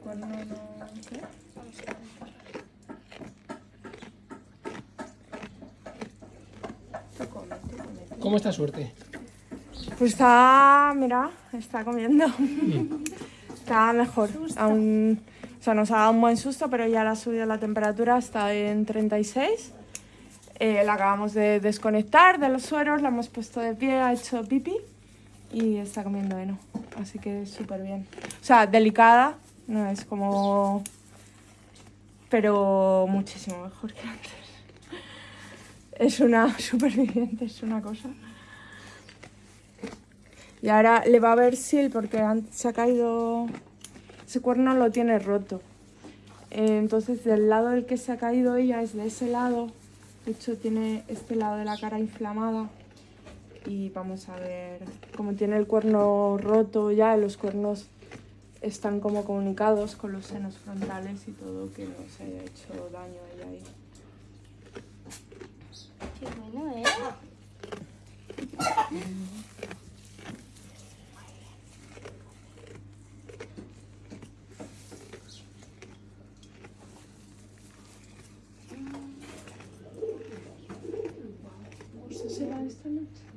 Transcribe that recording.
cuerno no... ¿qué? ¿Cómo está suerte? Pues está, mira, está comiendo. está mejor. Aún, o sea, nos ha dado un buen susto, pero ya le ha subido la temperatura, está en 36. Eh, la acabamos de desconectar de los sueros, la hemos puesto de pie, ha hecho pipi y está comiendo heno. Así que súper bien. O sea, delicada, no es como... Pero muchísimo mejor que antes. Es una superviviente, es una cosa. Y ahora le va a ver sil porque se ha caído... Ese cuerno lo tiene roto. Eh, entonces del lado del que se ha caído ella es de ese lado. De hecho tiene este lado de la cara inflamada. Y vamos a ver, como tiene el cuerno roto ya, los cuernos están como comunicados con los senos frontales y todo, que no se haya hecho daño ella ahí. Qué bueno, ¿eh? ¿Eso será esta noche?